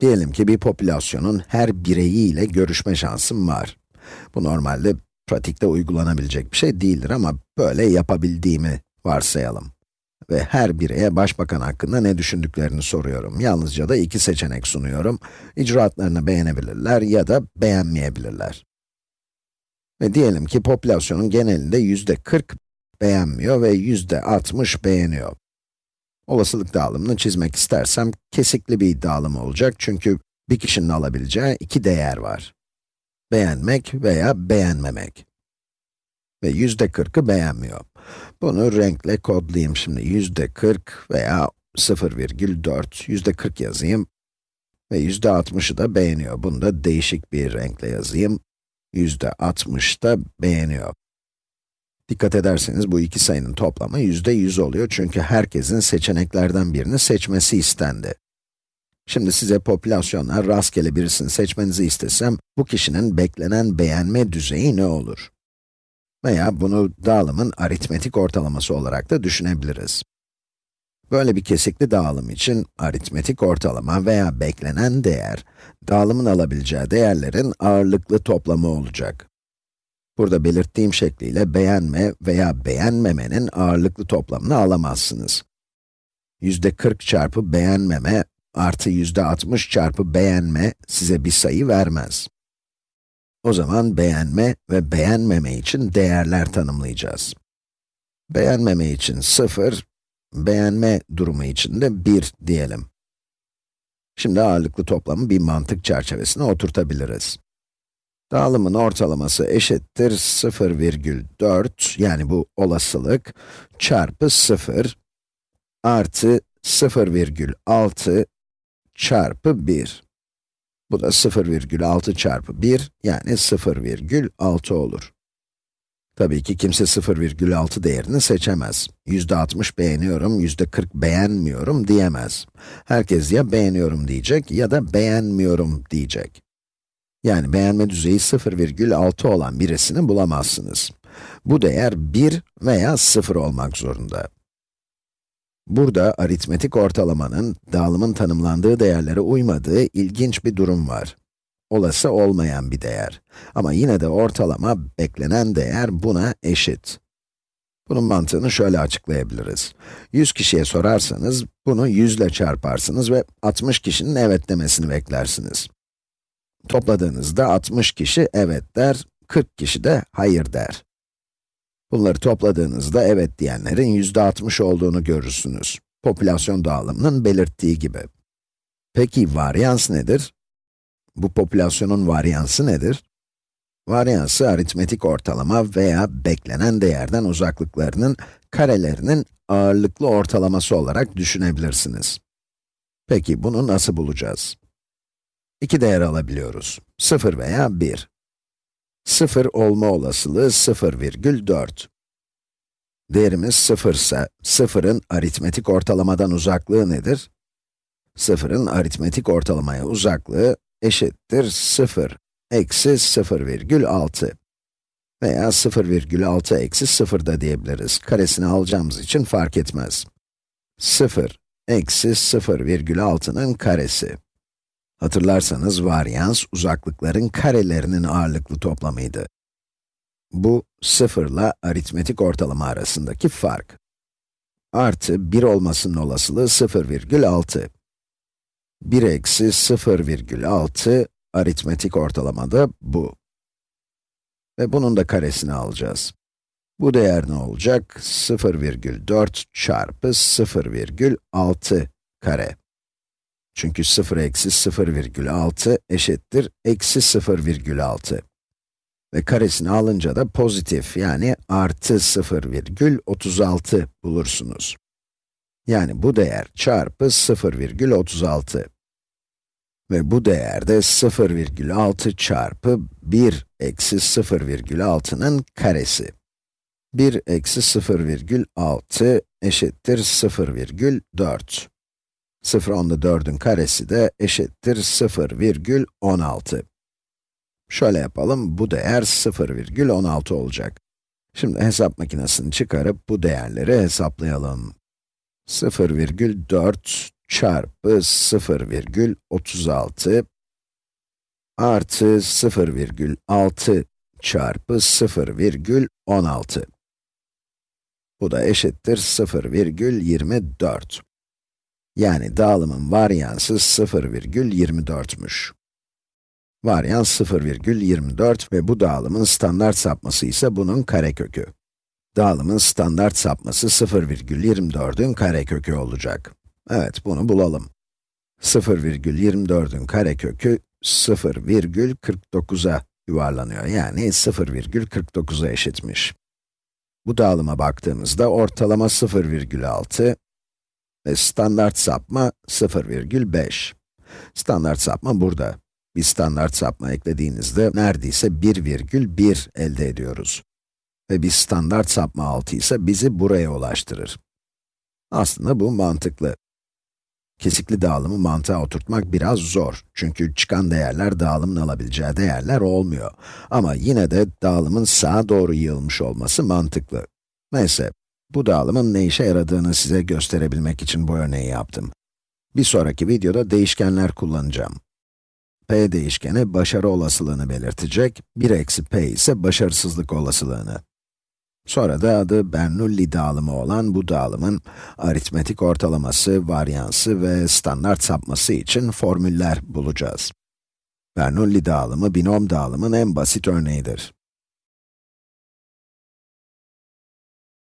Diyelim ki bir popülasyonun her bireyiyle görüşme şansım var. Bu normalde pratikte uygulanabilecek bir şey değildir ama böyle yapabildiğimi varsayalım. Ve her bireye başbakan hakkında ne düşündüklerini soruyorum. Yalnızca da iki seçenek sunuyorum. İcraatlarını beğenebilirler ya da beğenmeyebilirler. Ve diyelim ki popülasyonun genelinde yüzde 40 beğenmiyor ve yüzde 60 beğeniyor. Olasılık dağılımını çizmek istersem, kesikli bir dağılım olacak çünkü bir kişinin alabileceği iki değer var. Beğenmek veya beğenmemek. Ve yüzde 40'ı beğenmiyor. Bunu renkle kodlayayım şimdi. Yüzde 40 veya 0,4, yüzde 40 yazayım. Ve yüzde 60'ı da beğeniyor. Bunu da değişik bir renkle yazayım. Yüzde 60 da beğeniyor. Dikkat ederseniz bu iki sayının toplamı yüzde 100 oluyor çünkü herkesin seçeneklerden birini seçmesi istendi. Şimdi size popülasyonlar rastgele birisini seçmenizi istesem, bu kişinin beklenen beğenme düzeyi ne olur? Veya bunu dağılımın aritmetik ortalaması olarak da düşünebiliriz. Böyle bir kesikli dağılım için aritmetik ortalama veya beklenen değer, dağılımın alabileceği değerlerin ağırlıklı toplamı olacak. Burada belirttiğim şekliyle beğenme veya beğenmemenin ağırlıklı toplamını alamazsınız. Yüzde 40 çarpı beğenmeme artı yüzde 60 çarpı beğenme size bir sayı vermez. O zaman beğenme ve beğenmeme için değerler tanımlayacağız. Beğenmeme için 0, beğenme durumu için de 1 diyelim. Şimdi ağırlıklı toplamı bir mantık çerçevesine oturtabiliriz. Dağılımın ortalaması eşittir 0,4 yani bu olasılık çarpı 0 artı 0,6 çarpı 1. Bu da 0,6 çarpı 1 yani 0,6 olur. Tabii ki kimse 0,6 değerini seçemez. %60 beğeniyorum, %40 beğenmiyorum diyemez. Herkes ya beğeniyorum diyecek ya da beğenmiyorum diyecek. Yani beğenme düzeyi 0,6 olan birisini bulamazsınız. Bu değer 1 veya 0 olmak zorunda. Burada aritmetik ortalamanın, dağılımın tanımlandığı değerlere uymadığı ilginç bir durum var. Olası olmayan bir değer. Ama yine de ortalama, beklenen değer buna eşit. Bunun mantığını şöyle açıklayabiliriz. 100 kişiye sorarsanız, bunu 100 ile çarparsınız ve 60 kişinin evet demesini beklersiniz. Topladığınızda 60 kişi evet der, 40 kişi de hayır der. Bunları topladığınızda evet diyenlerin yüzde 60 olduğunu görürsünüz. Popülasyon dağılımının belirttiği gibi. Peki varyans nedir? Bu popülasyonun varyansı nedir? Varyansı aritmetik ortalama veya beklenen değerden uzaklıklarının karelerinin ağırlıklı ortalaması olarak düşünebilirsiniz. Peki bunu nasıl bulacağız? İki değer alabiliyoruz. 0 veya 1. 0 olma olasılığı 0,4. Değerimiz 0 ise, 0'ın aritmetik ortalamadan uzaklığı nedir? 0'ın aritmetik ortalamaya uzaklığı eşittir 0 eksi 0,6 veya 0,6 eksi 0 da diyebiliriz. Karesini alacağımız için fark etmez. 0 eksi 0,6'nın karesi. Hatırlarsanız varyans, uzaklıkların karelerinin ağırlıklı toplamıydı. Bu, 0 ile aritmetik ortalama arasındaki fark. Artı 1 olmasının olasılığı 0,6. 1 eksi 0,6 aritmetik ortalamada bu. Ve bunun da karesini alacağız. Bu değer ne olacak? 0,4 çarpı 0,6 kare. Çünkü 0 eksi 0,6 eşittir eksi 0,6. Ve karesini alınca da pozitif yani artı 0,36 bulursunuz. Yani bu değer çarpı 0,36. Ve bu değer de 0,6 çarpı 1 eksi 0,6'nın karesi. 1 eksi 0,6 eşittir 0,4. 0 onda 4'ün karesi de eşittir 0,16. Şöyle yapalım, bu değer 0,16 olacak. Şimdi hesap makinesini çıkarıp bu değerleri hesaplayalım. 0,4 çarpı 0,36 artı 0,6 çarpı 0,16. Bu da eşittir 0,24. Yani dağılımın varyansı 0,24'müş. Varyans 0,24 ve bu dağılımın standart sapması ise bunun karekökü. Dağılımın standart sapması 0,24'ün karekökü olacak. Evet, bunu bulalım. 0,24'ün karekökü 0,49'a yuvarlanıyor. Yani 0,49'a eşitmiş. Bu dağılıma baktığımızda ortalama 0,6 standart sapma 0,5. Standart sapma burada. Bir standart sapma eklediğinizde neredeyse 1,1 elde ediyoruz. Ve bir standart sapma 6 ise bizi buraya ulaştırır. Aslında bu mantıklı. Kesikli dağılımı mantığa oturtmak biraz zor. Çünkü çıkan değerler dağılımın alabileceği değerler olmuyor. Ama yine de dağılımın sağa doğru yığılmış olması mantıklı. Neyse, bu dağılımın ne işe yaradığını size gösterebilmek için bu örneği yaptım. Bir sonraki videoda değişkenler kullanacağım. p değişkeni başarı olasılığını belirtecek, 1 eksi p ise başarısızlık olasılığını. Sonra da adı Bernoulli dağılımı olan bu dağılımın aritmetik ortalaması, varyansı ve standart sapması için formüller bulacağız. Bernoulli dağılımı binom dağılımın en basit örneğidir.